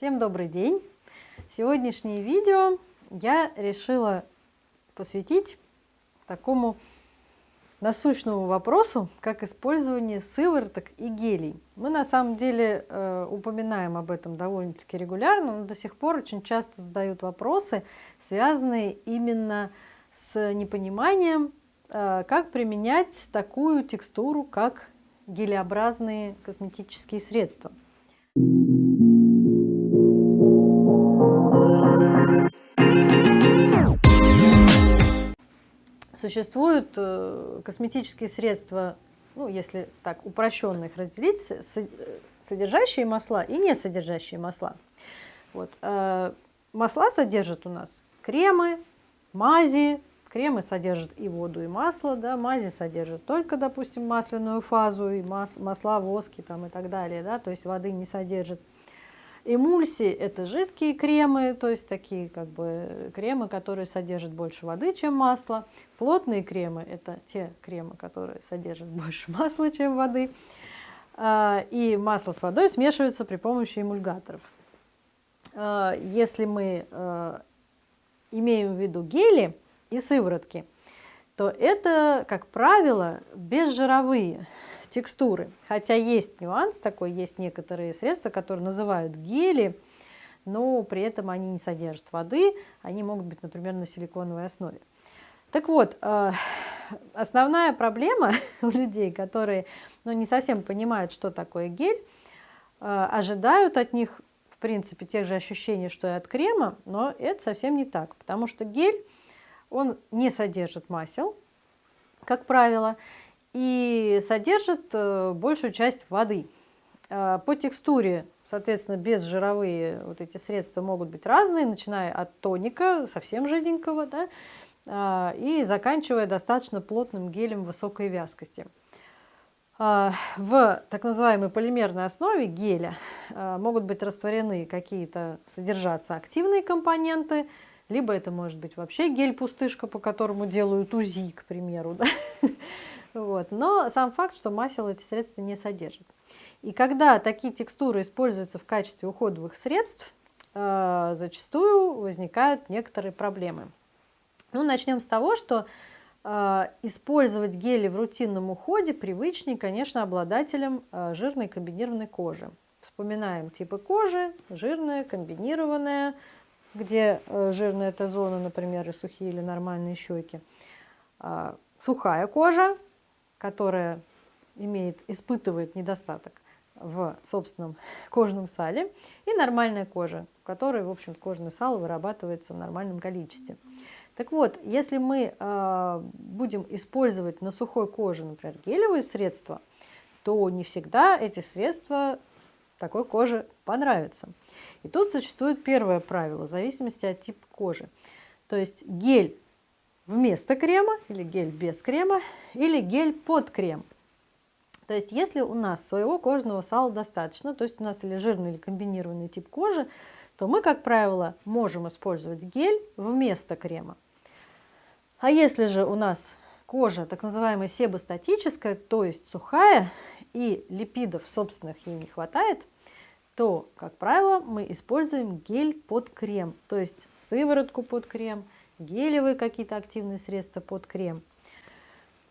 Всем добрый день! Сегодняшнее видео я решила посвятить такому насущному вопросу, как использование сывороток и гелей. Мы на самом деле э, упоминаем об этом довольно-таки регулярно, но до сих пор очень часто задают вопросы, связанные именно с непониманием, э, как применять такую текстуру, как гелеобразные косметические средства. Существуют э, косметические средства, ну, если так упрощенно их разделить, содержащие масла и не содержащие масла. Вот. Э, масла содержат у нас кремы, мази, кремы содержат и воду, и масло, да, мази содержат только, допустим, масляную фазу, и мас масла, воски там, и так далее, да, то есть воды не содержат. Эмульсии – это жидкие кремы, то есть такие как бы кремы, которые содержат больше воды, чем масло. Плотные кремы – это те кремы, которые содержат больше масла, чем воды. А, и масло с водой смешиваются при помощи эмульгаторов. А, если мы а, имеем в виду гели и сыворотки, то это, как правило, безжировые текстуры. Хотя есть нюанс такой, есть некоторые средства, которые называют гели, но при этом они не содержат воды, они могут быть, например, на силиконовой основе. Так вот, э, основная проблема у людей, которые ну, не совсем понимают, что такое гель, э, ожидают от них, в принципе, тех же ощущений, что и от крема, но это совсем не так, потому что гель, он не содержит масел, как правило, и содержит э, большую часть воды. Э, по текстуре, соответственно, безжировые вот эти средства могут быть разные, начиная от тоника, совсем жиденького, да, э, и заканчивая достаточно плотным гелем высокой вязкости. В так называемой полимерной основе геля могут быть растворены какие-то, содержаться активные компоненты, либо это может быть вообще гель-пустышка, по которому делают УЗИ, к примеру. Да? Вот. Но сам факт, что масел эти средства не содержит. И когда такие текстуры используются в качестве уходовых средств, э, зачастую возникают некоторые проблемы. Ну, начнем с того, что э, использовать гели в рутинном уходе привычнее, конечно, обладателям э, жирной комбинированной кожи. Вспоминаем типы кожи, жирная, комбинированная, где жирная это зона, например, и сухие или нормальные щеки. Сухая кожа, которая имеет, испытывает недостаток в собственном кожном сале, и нормальная кожа, в которой, в общем, кожное сало вырабатывается в нормальном количестве. Так вот, если мы э, будем использовать на сухой коже, например, гелевые средства, то не всегда эти средства такой коже понравятся. И тут существует первое правило, в зависимости от типа кожи. То есть гель вместо крема или гель без крема или гель под крем. То есть если у нас своего кожного сала достаточно, то есть у нас или жирный или комбинированный тип кожи, то мы, как правило, можем использовать гель вместо крема. А если же у нас кожа так называемая себостатическая, то есть сухая, и липидов собственных ей не хватает, то, как правило, мы используем гель под крем, то есть сыворотку под крем – гелевые какие-то активные средства под крем.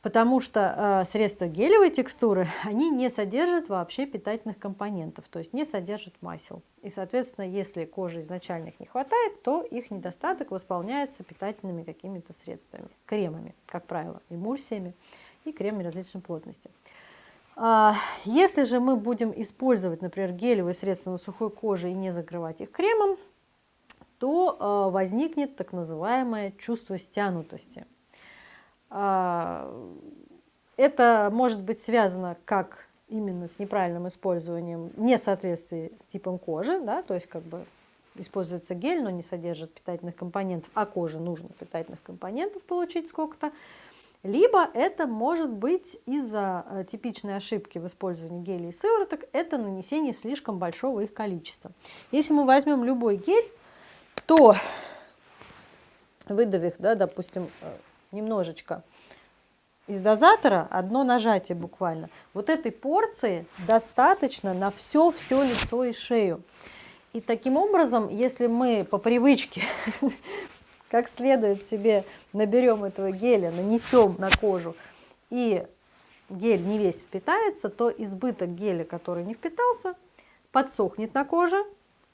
Потому что э, средства гелевой текстуры, они не содержат вообще питательных компонентов, то есть не содержат масел. И, соответственно, если кожи изначально их не хватает, то их недостаток восполняется питательными какими-то средствами, кремами, как правило, эмульсиями и кремами различной плотности. А, если же мы будем использовать, например, гелевые средства на сухой коже и не закрывать их кремом, то э, возникнет так называемое чувство стянутости. А, это может быть связано как именно с неправильным использованием, несоответствии с типом кожи, да, то есть как бы используется гель, но не содержит питательных компонентов, а коже нужно питательных компонентов получить сколько-то, либо это может быть из-за э, типичной ошибки в использовании гелей и сывороток, это нанесение слишком большого их количества. Если мы возьмем любой гель, то выдавив, да, допустим, э, немножечко из дозатора, одно нажатие буквально, вот этой порции достаточно на все-все лицо и шею. И таким образом, если мы по привычке как следует себе наберем этого геля, нанесем на кожу, и гель не весь впитается, то избыток геля, который не впитался, подсохнет на коже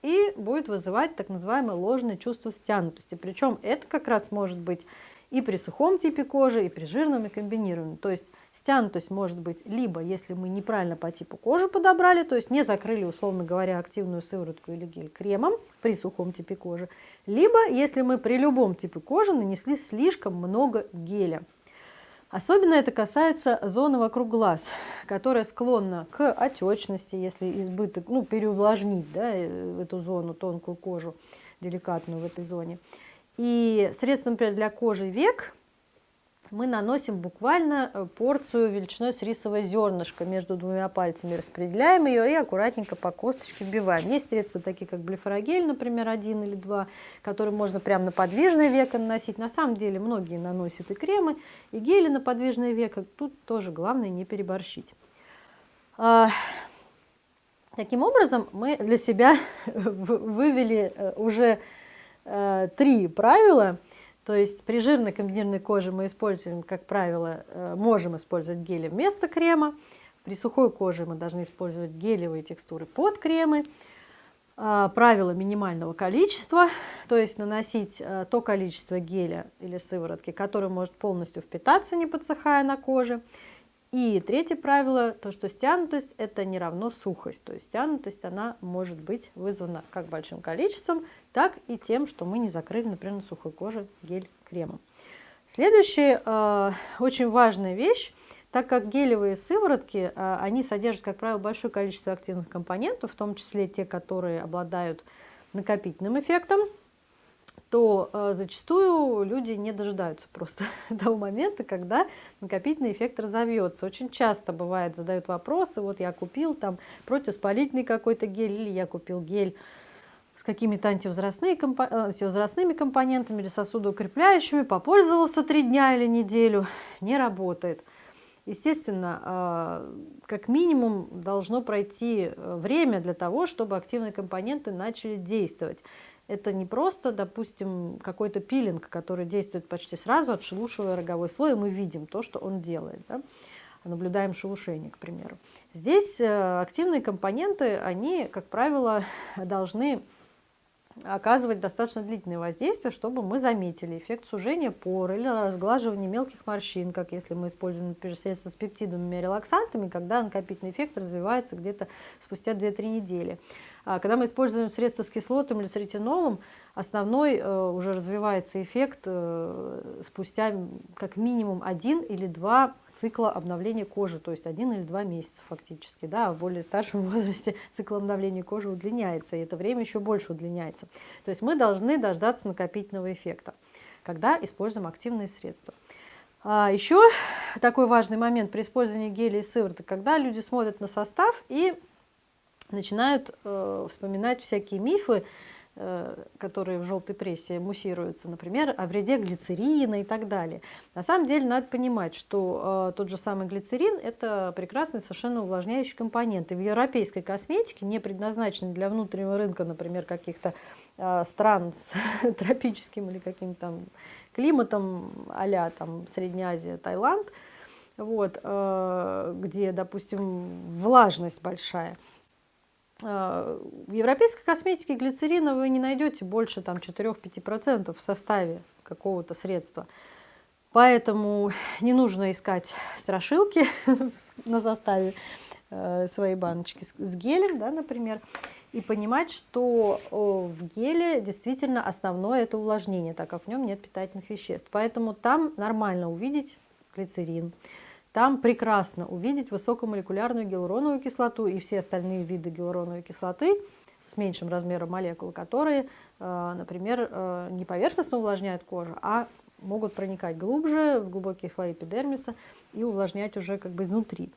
и будет вызывать так называемое ложное чувство стянутости. Причем это как раз может быть и при сухом типе кожи, и при жирном и комбинированном. То есть стянутость может быть либо, если мы неправильно по типу кожи подобрали, то есть не закрыли, условно говоря, активную сыворотку или гель кремом при сухом типе кожи, либо если мы при любом типе кожи нанесли слишком много геля. Особенно это касается зоны вокруг глаз, которая склонна к отечности, если избыток, ну, переувлажнить да, э, эту зону, тонкую кожу, деликатную в этой зоне. И средство, например, для кожи век мы наносим буквально э, порцию величиной с рисовое зернышко между двумя пальцами, распределяем ее и аккуратненько по косточке вбиваем. Есть средства такие, как блефорогель, например, один или два, которые можно прямо на подвижное веко наносить. На самом деле многие наносят и кремы, и гели на подвижное веко. Тут тоже главное не переборщить. А, таким образом, мы для себя вывели э, уже э, три правила. То есть при жирной комбинированной коже мы используем, как правило, э, можем использовать гели вместо крема. При сухой коже мы должны использовать гелевые текстуры под кремы. Э, правило минимального количества, то есть наносить э, то количество геля или сыворотки, которое может полностью впитаться, не подсыхая на коже. И третье правило, то что стянутость это не равно сухость. То есть стянутость она может быть вызвана как большим количеством, так и тем, что мы не закрыли, например, на сухой коже гель кремом. Следующая э, очень важная вещь, так как гелевые сыворотки, э, они содержат, как правило, большое количество активных компонентов, в том числе те, которые обладают накопительным эффектом, то э, зачастую люди не дожидаются просто того момента, когда накопительный эффект разовьется. Очень часто бывает, задают вопросы, вот я купил там противоспалительный какой-то гель, или я купил гель с какими-то антивозрастными, антивозрастными компонентами или сосудоукрепляющими, попользовался три дня или неделю, не работает. Естественно, э, как минимум должно пройти э, время для того, чтобы активные компоненты начали действовать. Это не просто, допустим, какой-то пилинг, который действует почти сразу, отшелушивая роговой слой, и мы видим то, что он делает. Да? Наблюдаем шелушение, к примеру. Здесь э, активные компоненты, они, как правило, должны оказывать достаточно длительное воздействие, чтобы мы заметили эффект сужения пор или разглаживания мелких морщин, как если мы используем, например, средства с пептидами и релаксантами, когда накопительный эффект развивается где-то спустя 2-3 недели. А когда мы используем средства с кислотом или с ретинолом, основной э, уже развивается эффект э, спустя как минимум один или два цикла обновления кожи, то есть один или два месяца фактически. Да, а в более старшем возрасте цикл обновления кожи удлиняется, и это время еще больше удлиняется. То есть мы должны дождаться накопительного эффекта, когда используем активные средства. А еще такой важный момент при использовании гелей и сывороток, когда люди смотрят на состав и начинают э, вспоминать всякие мифы, которые в желтой прессе муссируются, например, о вреде глицерина и так далее. На самом деле надо понимать, что э, тот же самый глицерин – это прекрасный совершенно увлажняющий компонент. И в европейской косметике, не предназначенной для внутреннего рынка, например, каких-то э, стран с тропическим или каким-то климатом а там Средняя Азия, Таиланд, вот, э, где, допустим, влажность большая – в европейской косметике глицерина вы не найдете больше 4-5% в составе какого-то средства. Поэтому не нужно искать страшилки на составе э, своей баночки с гелем, да, например, и понимать, что в геле действительно основное это увлажнение, так как в нем нет питательных веществ. Поэтому там нормально увидеть глицерин. Там прекрасно увидеть высокомолекулярную гиалуроновую кислоту и все остальные виды гиалуроновой кислоты с меньшим размером молекул, которые, э, например, э, не поверхностно увлажняют кожу, а могут проникать глубже, в глубокие слои эпидермиса и увлажнять уже как бы изнутри.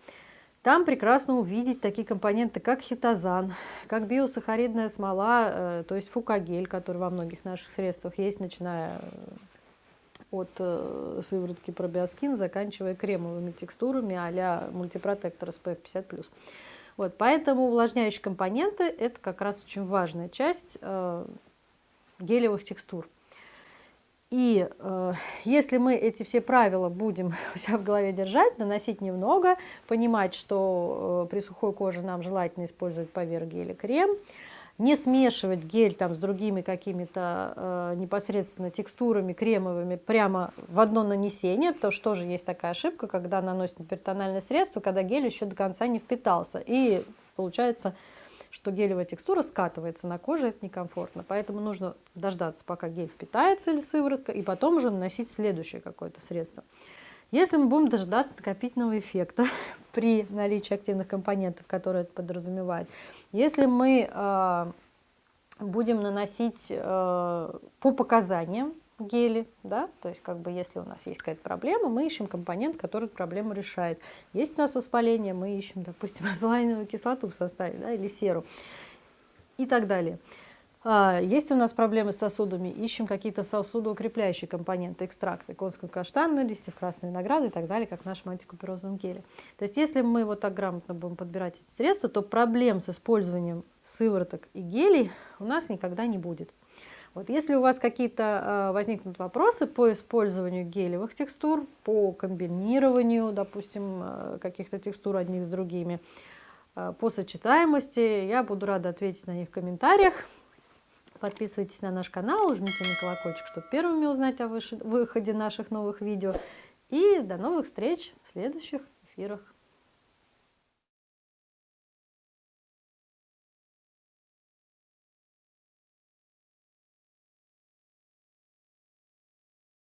Там прекрасно увидеть такие компоненты, как хитозан, как биосахаридная смола, э, то есть фукагель, который во многих наших средствах есть, начиная от э, сыворотки пробиоскин, заканчивая кремовыми текстурами а-ля мультипротектор SPF 50+. Вот, поэтому увлажняющие компоненты – это как раз очень важная часть э, гелевых текстур. И э, если мы эти все правила будем у себя в голове держать, наносить немного, понимать, что э, при сухой коже нам желательно использовать поверх геля крем, не смешивать гель там с другими какими-то э, непосредственно текстурами кремовыми прямо в одно нанесение, потому что тоже есть такая ошибка, когда наносит, например, средство, когда гель еще до конца не впитался. И получается что гелевая текстура скатывается на коже, это некомфортно. Поэтому нужно дождаться, пока гель впитается или сыворотка, и потом уже наносить следующее какое-то средство. Если мы будем дожидаться накопительного эффекта при наличии активных компонентов, которые это подразумевает, если мы э, будем наносить э, по показаниям, гели, да, то есть как бы если у нас есть какая-то проблема, мы ищем компонент, который эту проблему решает. Есть у нас воспаление, мы ищем, допустим, азолаиновую кислоту в составе, да, или серу и так далее. А, есть у нас проблемы с сосудами, ищем какие-то сосудоукрепляющие компоненты, экстракты конского каштана, листьев красной винограда и так далее, как в нашем антикуперозном геле. То есть если мы вот так грамотно будем подбирать эти средства, то проблем с использованием сывороток и гелей у нас никогда не будет. Вот если у вас какие-то э, возникнут вопросы по использованию гелевых текстур, по комбинированию, допустим, э, каких-то текстур одних с другими, э, по сочетаемости, я буду рада ответить на них в комментариях. Подписывайтесь на наш канал, жмите на колокольчик, чтобы первыми узнать о выходе наших новых видео. И до новых встреч в следующих эфирах.